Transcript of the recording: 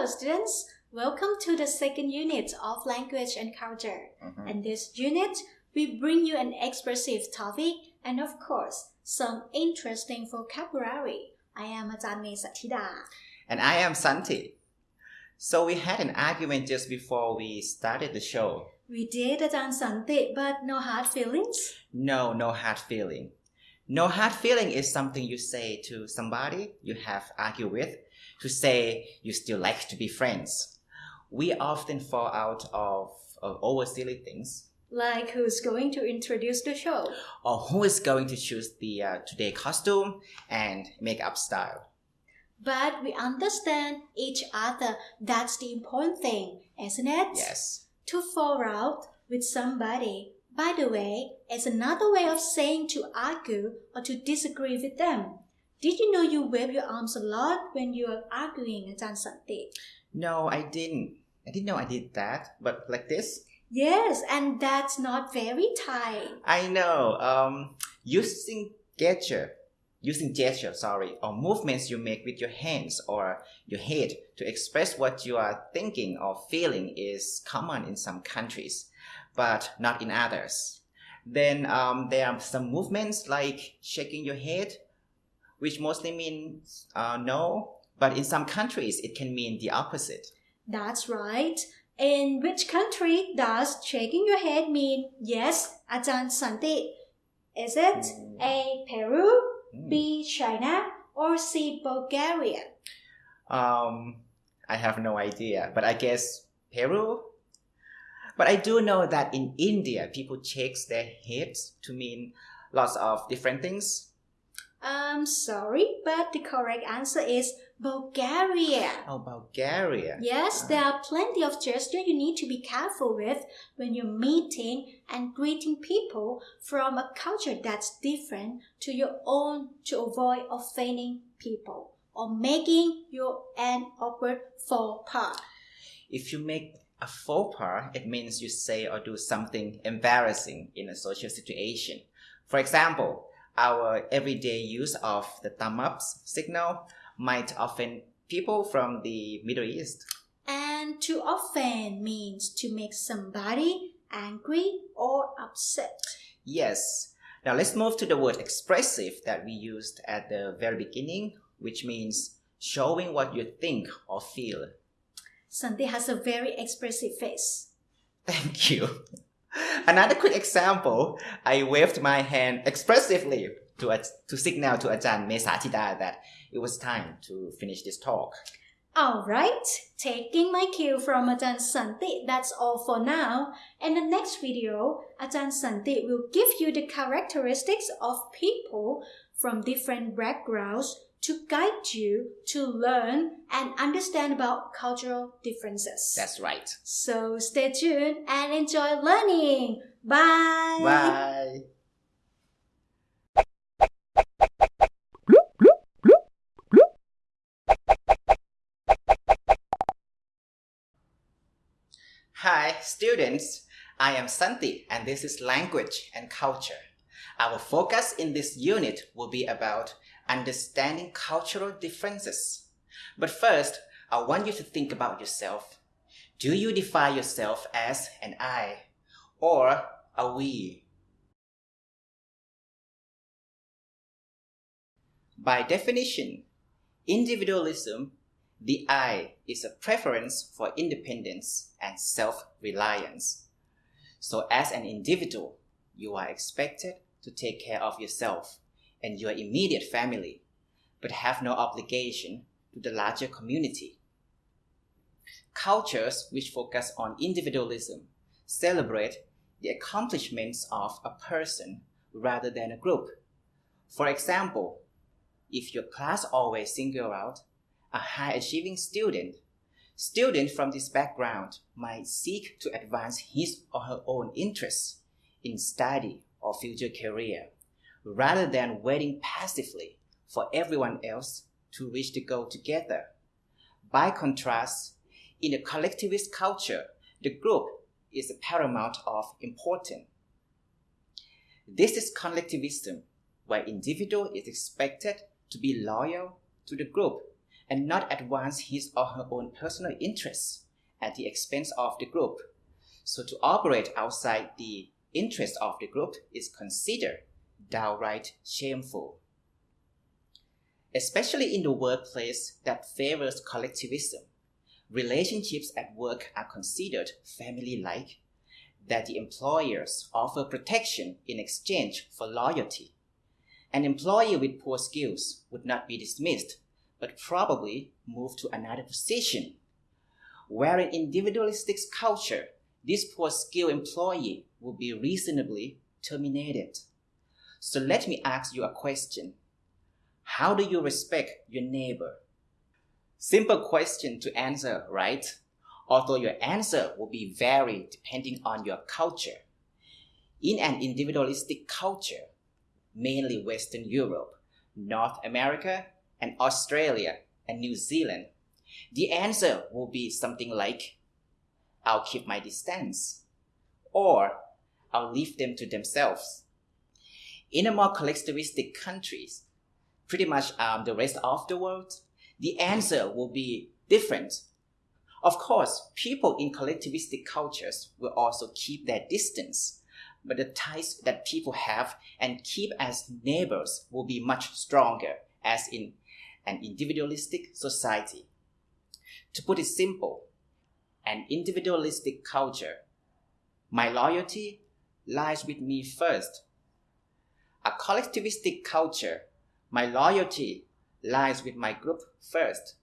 Hello students, welcome to the second unit of language and culture. Mhm. In this unit, we bring you an expressive topic and of course, some interesting vocabulary. I am Ajahn May Sathida. And I am Santi. So we had an argument just before we started the show. We did Ajahn Santi, but no hard feelings. No, no hard feeling. No hard feeling is something you say to somebody you have argued with to say you still like to be friends. We often fall out of, of over silly things. Like who's going to introduce the show? Or who is going to choose the uh, today costume and makeup style? But we understand each other. That's the important thing, isn't it? Yes. To fall out with somebody, by the way, is another way of saying to argue or to disagree with them. Did you know you wave your arms a lot when you are arguing, Ajahn Santi? No, I didn't. I didn't know I did that. But like this? Yes, and that's not very Thai. I know. Um, using gesture, using gesture, sorry, or movements you make with your hands or your head to express what you are thinking or feeling is common in some countries, but not in others. Then um, there are some movements like shaking your head, which mostly means uh, no, but in some countries it can mean the opposite. That's right. In which country does shaking your head mean yes, Ajahn Santi? Is it A. Peru, Hmm. B. China, or C. Bulgaria? Um, I have no idea, but I guess Peru. But I do know that in India, people shake their heads to mean lots of different things. I'm sorry, but the correct answer is Bulgaria. Oh, Bulgaria. Yes, ah. there are plenty of gestures you need to be careful with when you're meeting and greeting people from a culture that's different to your own to avoid offending people or making your an awkward faux pas. If you make a faux pas, it means you say or do something embarrassing in a social situation. For example, our everyday use of the thumb ups signal might offend people from the Middle East. And to offend means to make somebody angry or upset. Yes. Now let's move to the word expressive that we used at the very beginning, which means showing what you think or feel. Santi has a very expressive face. Thank you. Another quick example, I waved my hand expressively to, a, to signal to Ajahn Mesatida that it was time to finish this talk. Alright, taking my cue from Ajahn Santi, that's all for now. In the next video, Ajahn Santi will give you the characteristics of people from different backgrounds to guide you to learn and understand about cultural differences. That's right. So stay tuned and enjoy learning. Bye. Bye. Hi, students. I am Santi, and this is language and culture. Our focus in this unit will be about understanding cultural differences. But first, I want you to think about yourself. Do you define yourself as an I or a we? By definition, individualism, the I is a preference for independence and self reliance. So, as an individual, you are expected to take care of yourself and your immediate family, but have no obligation to the larger community. Cultures which focus on individualism celebrate the accomplishments of a person rather than a group. For example, if your class always single out a high achieving student, students from this background might seek to advance his or her own interests in study or future career rather than waiting passively for everyone else to reach the goal together. By contrast, in a collectivist culture, the group is paramount of importance. This is collectivism, where individual is expected to be loyal to the group and not advance his or her own personal interests at the expense of the group. So to operate outside the interest of the group is considered downright shameful. Especially in the workplace that favors collectivism, relationships at work are considered family like, that the employers offer protection in exchange for loyalty. An employee with poor skills would not be dismissed, but probably move to another position. Where in individualistic culture, this poor skill employee will be reasonably terminated. So let me ask you a question. How do you respect your neighbor? Simple question to answer, right? Although your answer will be vary depending on your culture. In an individualistic culture, mainly Western Europe, North America, and Australia and New Zealand, the answer will be something like, I'll keep my distance, or I'll leave them to themselves. In a more collectivistic countries, pretty much um, the rest of the world, the answer will be different. Of course, people in collectivistic cultures will also keep their distance, but the ties that people have and keep as neighbors will be much stronger as in an individualistic society. To put it simple, an individualistic culture, my loyalty lies with me first. A collectivistic culture, my loyalty lies with my group first.